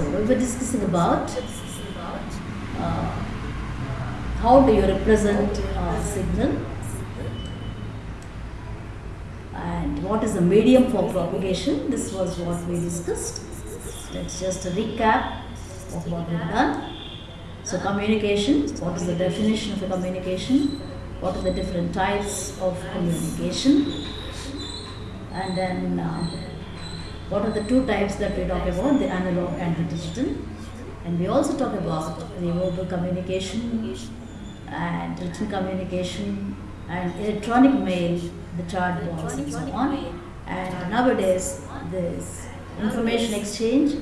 So we were discussing about uh, how do you represent a signal and what is the medium for propagation. This was what we discussed. Let's just recap of what we've done. So communication, what is the definition of a communication? What are the different types of communication? And then uh, what are the two types that we talk about, the analog and the digital? And we also talk about the verbal communication and written communication and electronic mail, the chat box and so on. And nowadays, this information exchange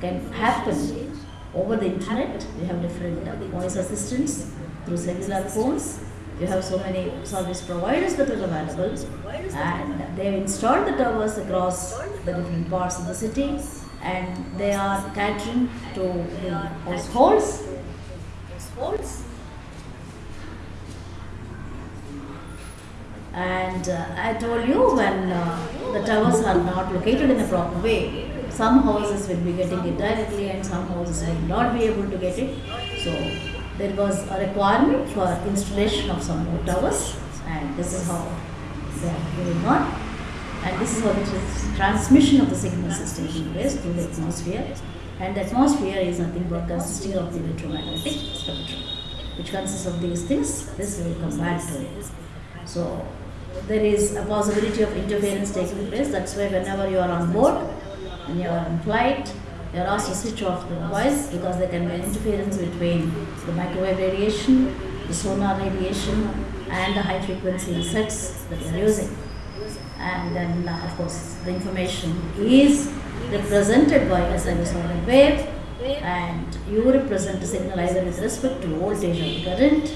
can happen over the internet. We have different voice assistants through cellular phones. You have so many service providers that are available, and they have installed the towers across the different parts of the city, and they are catering to the households. And uh, I told you when uh, the towers are not located in a proper way, some houses will be getting it directly and some houses will not be able to get it. So there was a requirement for installation of some more towers and this is how they are going on. And this is how the transmission of the signals is taking place through the atmosphere. And the atmosphere is nothing but consisting of the electromagnetic spectrum, which consists of these things. This will come back to it. So there is a possibility of interference taking place. That's why whenever you are on board and you are in flight, you are asked to switch off the device because there can be interference between the microwave radiation, the sonar radiation, and the high frequency sets that you are using. And then, uh, of course, the information is represented by a sinusoidal wave, and you represent the signal either with respect to voltage or current.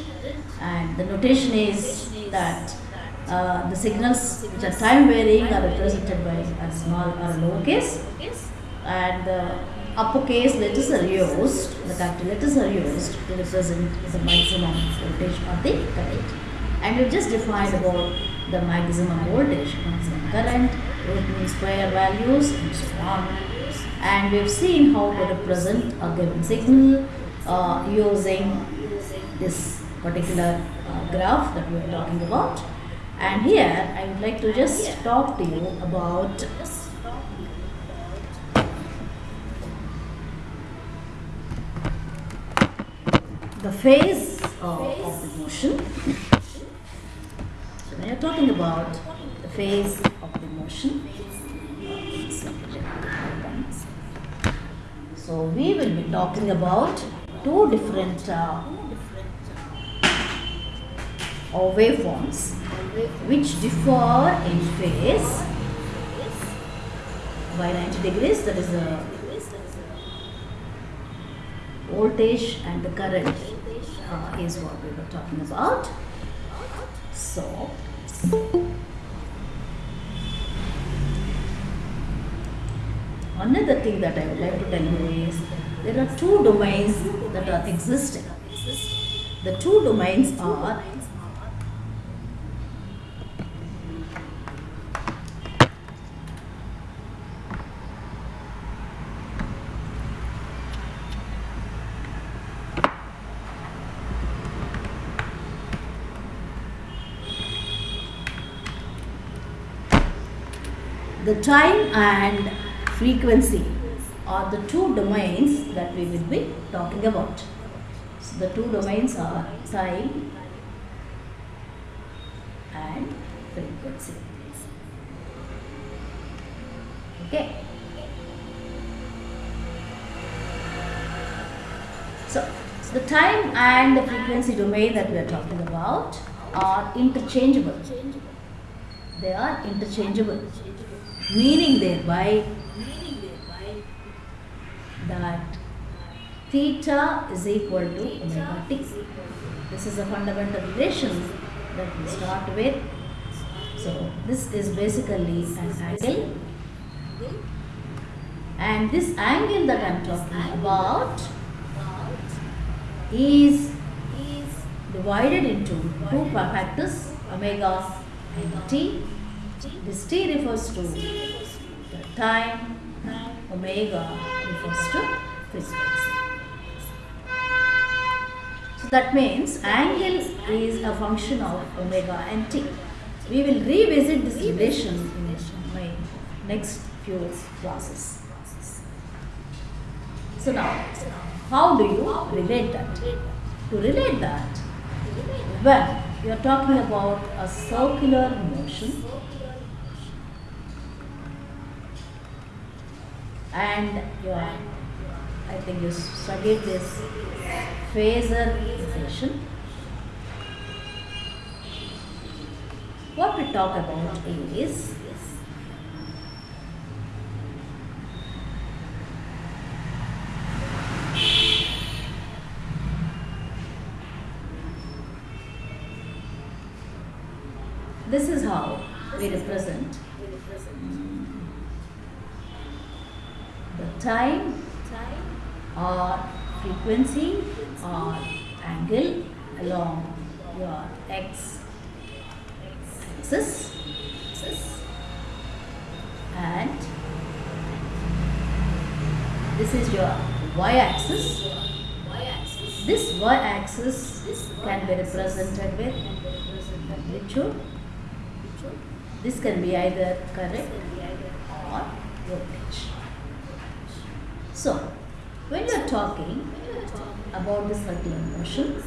And the notation is that uh, the signals which are time varying are represented by a small or a lowercase, and the uppercase letters are used, the capital letters are used to represent the maximum voltage or the current. And we've just defined about the maximum voltage, maximum current, square values, and so on. And we've seen how to represent a given signal uh, using this particular uh, graph that we are talking about. And here I would like to just talk to you about the phase of, of the motion. Talking about the phase of the motion, so we will be talking about two different uh, or waveforms which differ in phase by 90 degrees that is the voltage and the current uh, is what we were talking about. So another thing that i would like to tell you is there are two domains that are the two domains are the time and frequency are the two domains that we will be talking about. So the two domains are time and frequency. Okay. So the time and the frequency domain that we are talking about are interchangeable. They are interchangeable meaning thereby that theta is equal to omega t. This is a fundamental relation that we start with. So this is basically an angle and this angle that I am talking about is divided into two factors omega and t this t refers to the time, omega refers to frequency. So that means angle is a function of omega and t. We will revisit this relation in my next few classes. So now, how do you relate that? To relate that, when you are talking about a circular motion and you are, I think you studied this phasor equation. What we talk about is this is how we represent the time or frequency or angle along your x axis and this is your y axis. This y axis can be represented with amplitude this can be either correct or voltage so when you are talking about the circular motion.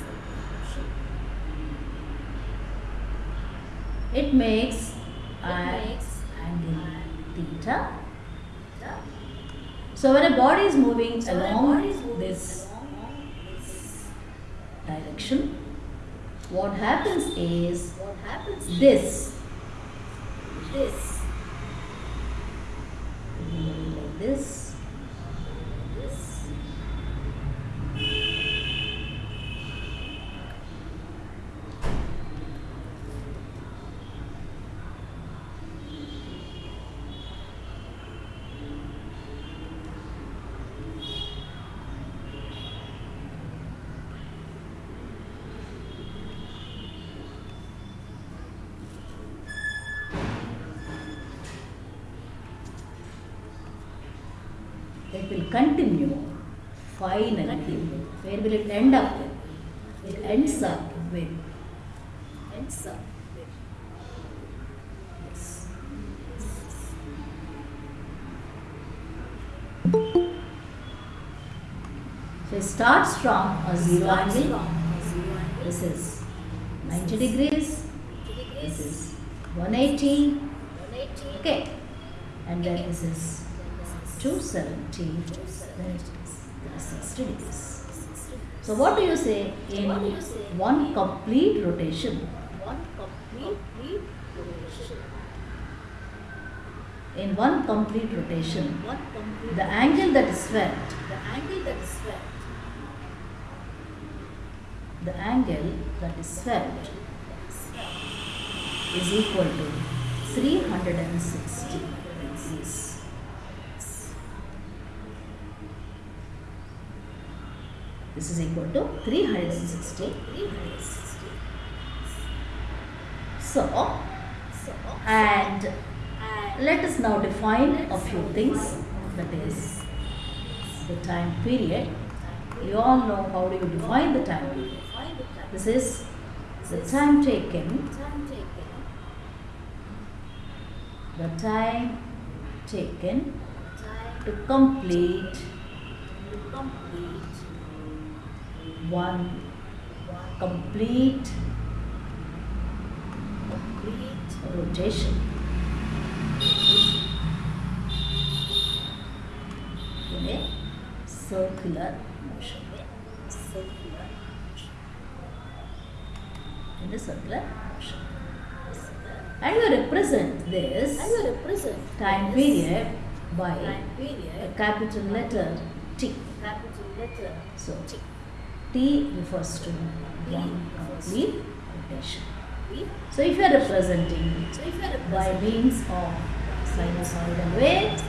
It makes an angle theta. so when a body is moving along this direction what happens is what this this like this it will continue finally where will it end up? With it ends up with ends up with so it starts from a zero angle. this is 90 degrees. this is 180 okay. And then this is 270 then 60 degrees so what do you say in one complete rotation? in one complete rotation. The angle that is felt. The angle that is felt. Is equal to 360 degrees this is equal to 360 so and let us now define a few things. that is the time period. You all know how do you define the time period. This is the time taken. the time taken. To complete one complete complete rotation. In a circular motion. In a circular motion. And you represent this time period by a capital letter T. So T refers to one complete rotation. So if you are representing by means of sinusoidal wave,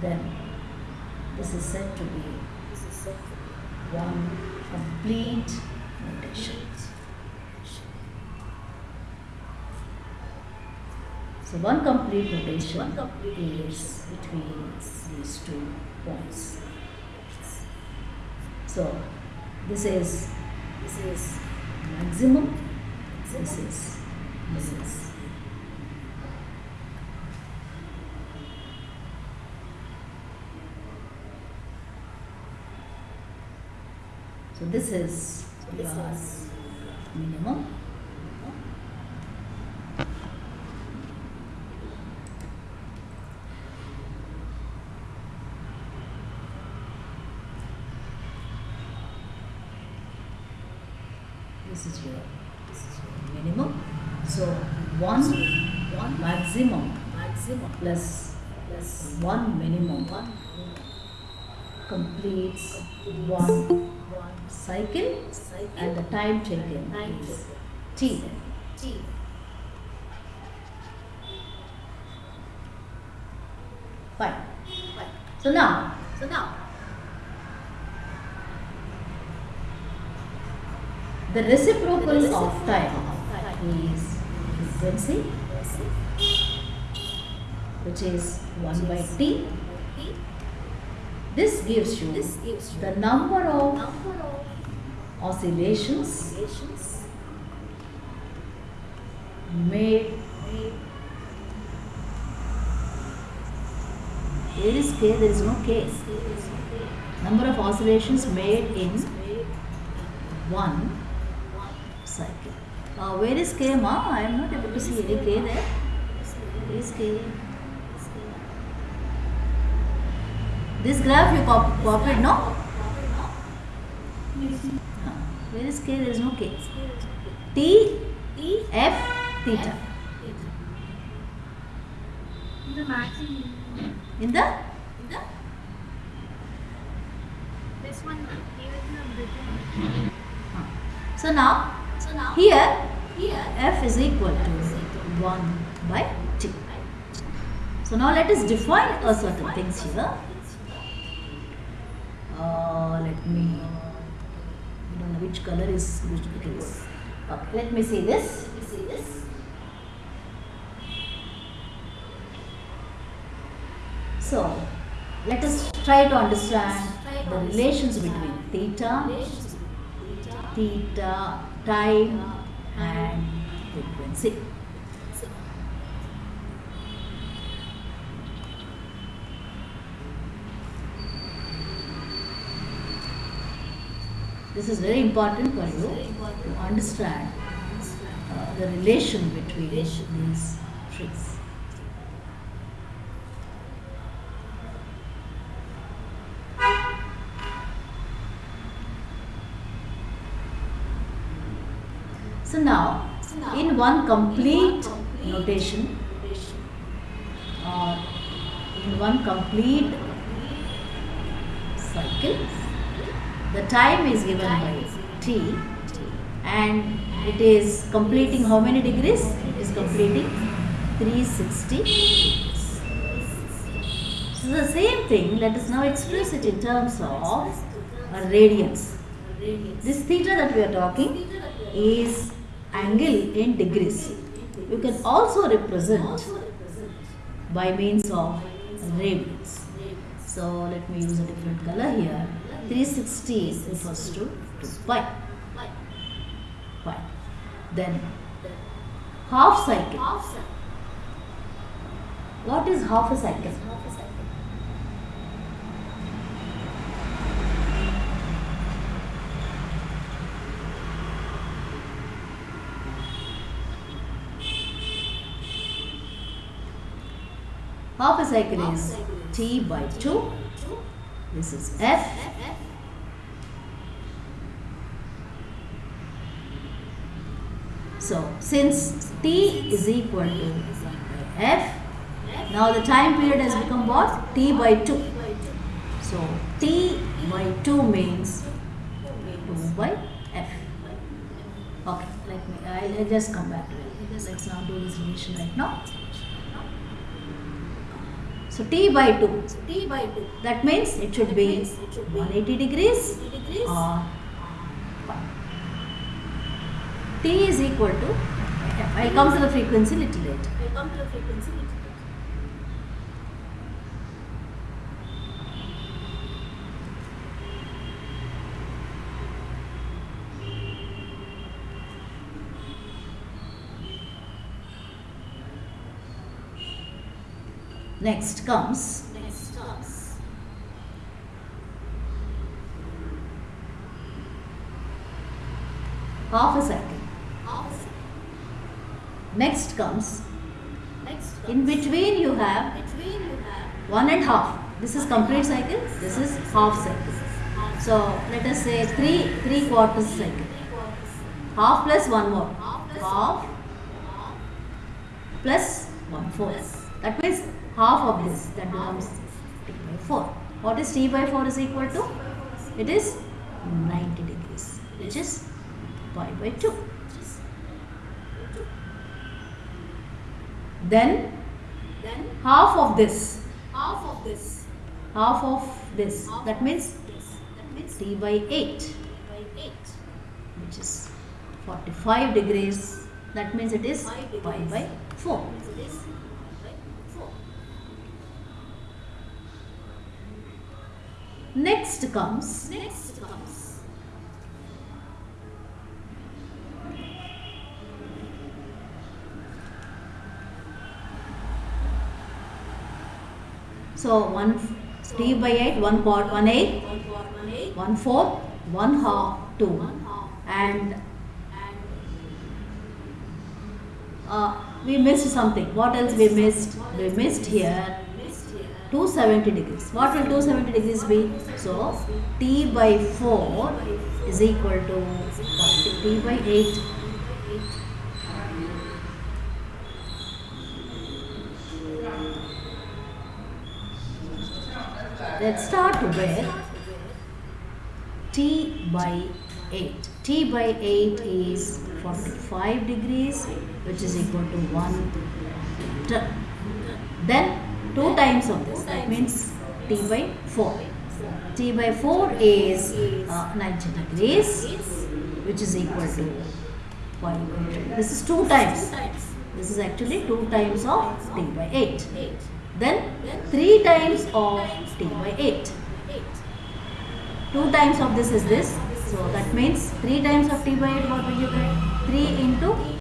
then this is said to be one complete rotation. So So one complete rotation is between these two points. So this is this is maximum. This is minimum. So this is your minimum. This is your this is your minimum. So one one maximum maximum plus plus one minimum one completes one one cycle and the time taken is t. T. Fine. So now, so now the reciprocal of time. Is frequency, which is one by t. This gives you the number of oscillations made where is k there is no k. Number of oscillations made in one cycle uh, where is k ma? I am not able to see any k there. Where is k. This graph you cop copied no? Uh, where is k? There is no k. T f theta. In The? Maximum. in the This one here is the written. uh, so now here f is equal to 1 by t. So now let us define a certain things here. Uh, let me I don't know which color is which okay, okay let me see this. So let us try to understand the relations between theta theta time and frequency this is very important for you to understand uh, the relation between these trees So now, in one complete notation or in one complete cycle, the time is given by t and it is completing how many degrees? It is completing 360 degrees. So the same thing, let us now express it in terms of a radians. This theta that we are talking is angle in degrees. You can also represent by means of radians. So let me use a different color here. 360 refers to 2 pi. Pi. Then half cycle. What is half a cycle? A cycle is T by 2. This is F. So, since T is equal to F, now the time period has become what? T by 2. So, T by 2 means 2 by F. Okay, let me, I'll I'll just come back to it. Let's not do this relation right now. So T by 2. So T by 2. That means it should be 180 degrees or pi. Uh, T is equal to I'll come to the frequency little later. I'll come to the frequency little bit. Next comes Next comes half a second. half a second. Next comes Next comes in between you have between you have one and half. This is complete cycle. This is half cycle. So let us say three three quarters cycle. Half plus one more. Half plus Half half plus one fourth. That means half of this. That becomes t by four. What is t by four is equal to? It is 90 degrees, which is pi by 2. Then Then half of this, half of this. half of this, Half that means this. That means t by 8, by eight. which is 45 degrees. That means it is pi by 4. Means it is by four. Next comes Next comes so one three by 8, 1 quart, 1 8, one four one eight 1 4, 1 half, 2. And and uh, we missed something. What else we missed? We missed here 270 degrees. What will 270 degrees be? So t by 4 is equal to 40 t by 8. Let's start with t by 8. t by 8 is 45 degrees which is equal to 1 t- then 2 times of this. That means t by 4 t by 4 is uh, 90 degrees which is equal to 5 by 2 this is 2 times. This is actually 2 times of t by 8 then 3 times of t by 8 eight. 2 times of this is this. So that means 3 times of t by 8 what will you get? 3 into